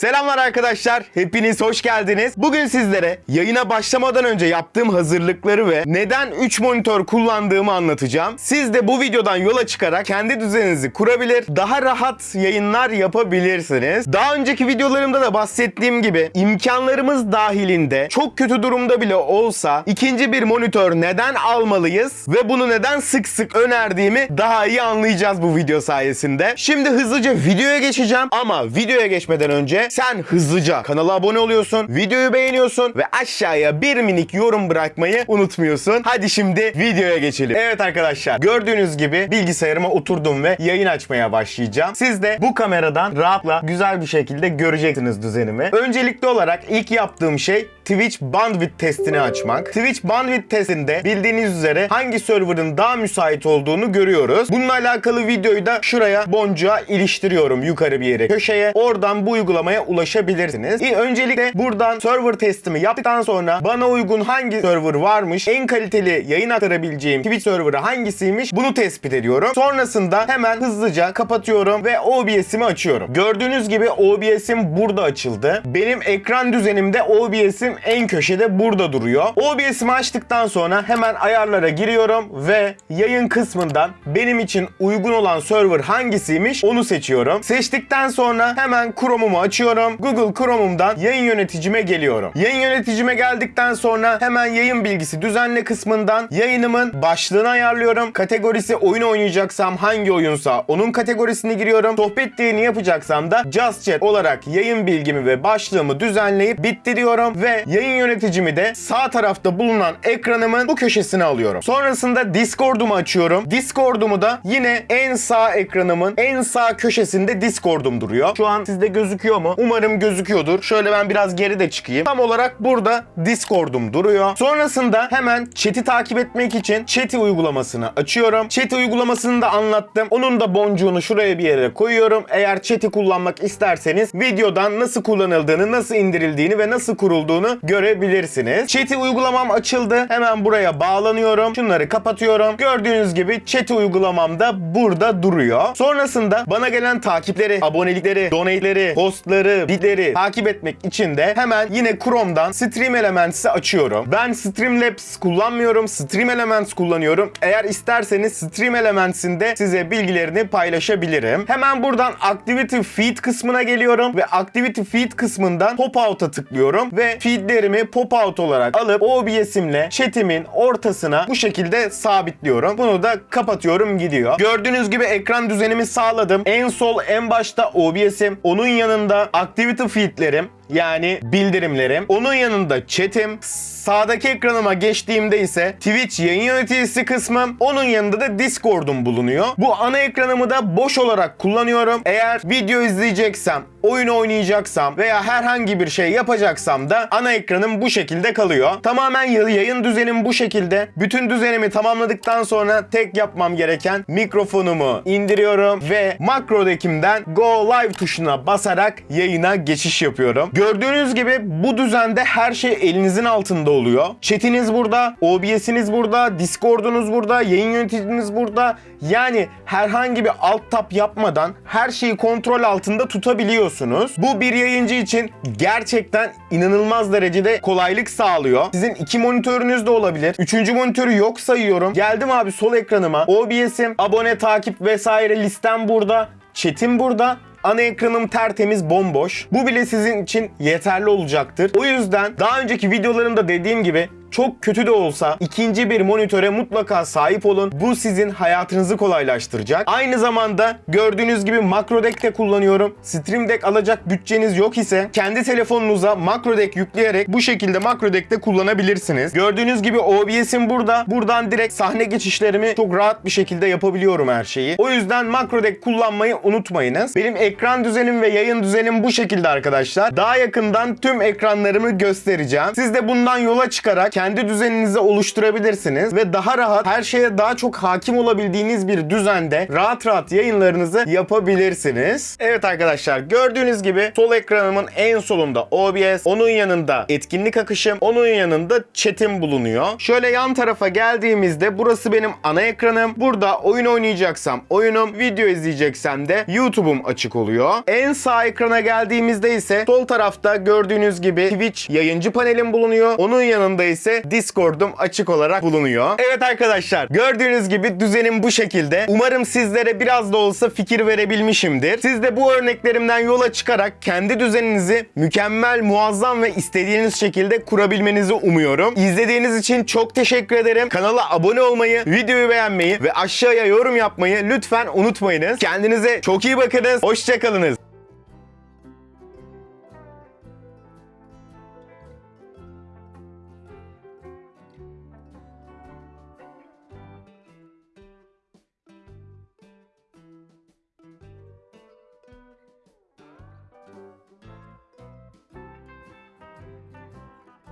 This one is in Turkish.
Selamlar arkadaşlar. Hepiniz hoş geldiniz. Bugün sizlere yayına başlamadan önce yaptığım hazırlıkları ve neden 3 monitör kullandığımı anlatacağım. Siz de bu videodan yola çıkarak kendi düzeninizi kurabilir, daha rahat yayınlar yapabilirsiniz. Daha önceki videolarımda da bahsettiğim gibi imkanlarımız dahilinde çok kötü durumda bile olsa ikinci bir monitör neden almalıyız ve bunu neden sık sık önerdiğimi daha iyi anlayacağız bu video sayesinde. Şimdi hızlıca videoya geçeceğim ama videoya geçmeden önce sen hızlıca kanala abone oluyorsun, videoyu beğeniyorsun ve aşağıya bir minik yorum bırakmayı unutmuyorsun. Hadi şimdi videoya geçelim. Evet arkadaşlar gördüğünüz gibi bilgisayarıma oturdum ve yayın açmaya başlayacağım. Siz de bu kameradan rahatla güzel bir şekilde göreceksiniz düzenimi. Öncelikli olarak ilk yaptığım şey Twitch bandwidth testini açmak. Twitch bandwidth testinde bildiğiniz üzere hangi serverın daha müsait olduğunu görüyoruz. Bununla alakalı videoyu da şuraya boncuğa iliştiriyorum yukarı bir yere köşeye. Oradan bu uygulamaya ulaşabilirsiniz. İyi, öncelikle buradan server testimi yaptıktan sonra bana uygun hangi server varmış, en kaliteli yayın aktarabileceğim Twitch serverı hangisiymiş bunu tespit ediyorum. Sonrasında hemen hızlıca kapatıyorum ve OBS'imi açıyorum. Gördüğünüz gibi OBS'im burada açıldı. Benim ekran düzenimde OBS'im en köşede burada duruyor. OBS'imi açtıktan sonra hemen ayarlara giriyorum ve yayın kısmından benim için uygun olan server hangisiymiş onu seçiyorum. Seçtikten sonra hemen Chrome'umu açıyorum. Google Chrome'umdan yayın yöneticime geliyorum. Yayın yöneticime geldikten sonra hemen yayın bilgisi düzenle kısmından yayınımın başlığını ayarlıyorum. Kategorisi oyun oynayacaksam hangi oyunsa onun kategorisini giriyorum. Sohbet yayını yapacaksam da Just Chat olarak yayın bilgimi ve başlığımı düzenleyip bitti diyorum ve yayın yöneticimi de sağ tarafta bulunan ekranımın bu köşesine alıyorum. Sonrasında Discord'umu açıyorum. Discord'umu da yine en sağ ekranımın en sağ köşesinde Discord'um duruyor. Şu an sizde gözüküyor mu? Umarım gözüküyordur. Şöyle ben biraz geri de çıkayım. Tam olarak burada Discord'um duruyor. Sonrasında hemen chat'i takip etmek için chat'i uygulamasını açıyorum. Chat'i uygulamasını da anlattım. Onun da boncuğunu şuraya bir yere koyuyorum. Eğer chat'i kullanmak isterseniz videodan nasıl kullanıldığını, nasıl indirildiğini ve nasıl kurulduğunu görebilirsiniz. Chat'i uygulamam açıldı. Hemen buraya bağlanıyorum. Şunları kapatıyorum. Gördüğünüz gibi chat'i uygulamam da burada duruyor. Sonrasında bana gelen takipleri, abonelikleri, donate'leri, postları, bitleri takip etmek için de hemen yine Chrome'dan Stream Elements'i açıyorum. Ben Streamlabs kullanmıyorum. Stream Elements kullanıyorum. Eğer isterseniz Stream Elements'in de size bilgilerini paylaşabilirim. Hemen buradan Activity Feed kısmına geliyorum ve Activity Feed kısmından Pop-Out'a tıklıyorum ve feedlerimi Pop-Out olarak alıp OBS'imle chat'imin ortasına bu şekilde sabitliyorum. Bunu da kapatıyorum gidiyor. Gördüğünüz gibi ekran düzenimi sağladım. En sol en başta OBS'im. Onun yanında Activity Feed'lerim yani bildirimlerim. Onun yanında chat'im. Sağdaki ekranıma geçtiğimde ise Twitch yayın yöneticisi kısmım. Onun yanında da Discord'um bulunuyor. Bu ana ekranımı da boş olarak kullanıyorum. Eğer video izleyeceksem, oyun oynayacaksam veya herhangi bir şey yapacaksam da ana ekranım bu şekilde kalıyor. Tamamen yayın düzenim bu şekilde. Bütün düzenimi tamamladıktan sonra tek yapmam gereken mikrofonumu indiriyorum ve makrodekimden Go Live tuşuna basarak yayına geçiş yapıyorum. Gördüğünüz gibi bu düzende her şey elinizin altında oluyor. Chat'iniz burada, OBS'iniz burada, Discord'unuz burada, yayın yöneticiniz burada. Yani herhangi bir alt tab yapmadan her şeyi kontrol altında tutabiliyorsunuz. Bu bir yayıncı için gerçekten inanılmaz derecede kolaylık sağlıyor. Sizin iki monitörünüz de olabilir. Üçüncü monitörü yok sayıyorum. Geldim abi sol ekranıma. OBS'im, abone, takip vesaire listem burada. Chat'im burada. Ana ekranım tertemiz bomboş. Bu bile sizin için yeterli olacaktır. O yüzden daha önceki videolarımda dediğim gibi çok kötü de olsa ikinci bir monitöre mutlaka sahip olun. Bu sizin hayatınızı kolaylaştıracak. Aynı zamanda gördüğünüz gibi Macro Deck de kullanıyorum. Stream Deck alacak bütçeniz yok ise kendi telefonunuza Macro Deck yükleyerek bu şekilde Macro Deck de kullanabilirsiniz. Gördüğünüz gibi OBS'im burada. Buradan direkt sahne geçişlerimi çok rahat bir şekilde yapabiliyorum her şeyi. O yüzden Macro Deck kullanmayı unutmayınız. Benim ekran düzenim ve yayın düzenim bu şekilde arkadaşlar. Daha yakından tüm ekranlarımı göstereceğim. Siz de bundan yola çıkarak kendi düzeninizi oluşturabilirsiniz ve daha rahat her şeye daha çok hakim olabildiğiniz bir düzende rahat rahat yayınlarınızı yapabilirsiniz. Evet arkadaşlar gördüğünüz gibi sol ekranımın en solunda OBS, onun yanında etkinlik akışım, onun yanında chat'im bulunuyor. Şöyle yan tarafa geldiğimizde burası benim ana ekranım. Burada oyun oynayacaksam oyunum, video izleyeceksem de YouTube'um açık oluyor. En sağ ekrana geldiğimizde ise sol tarafta gördüğünüz gibi Twitch yayıncı panelim bulunuyor. Onun yanında ise Discord'um açık olarak bulunuyor. Evet arkadaşlar gördüğünüz gibi düzenim bu şekilde. Umarım sizlere biraz da olsa fikir verebilmişimdir. Siz de bu örneklerimden yola çıkarak kendi düzeninizi mükemmel, muazzam ve istediğiniz şekilde kurabilmenizi umuyorum. İzlediğiniz için çok teşekkür ederim. Kanala abone olmayı, videoyu beğenmeyi ve aşağıya yorum yapmayı lütfen unutmayınız. Kendinize çok iyi bakınız. Hoşçakalınız.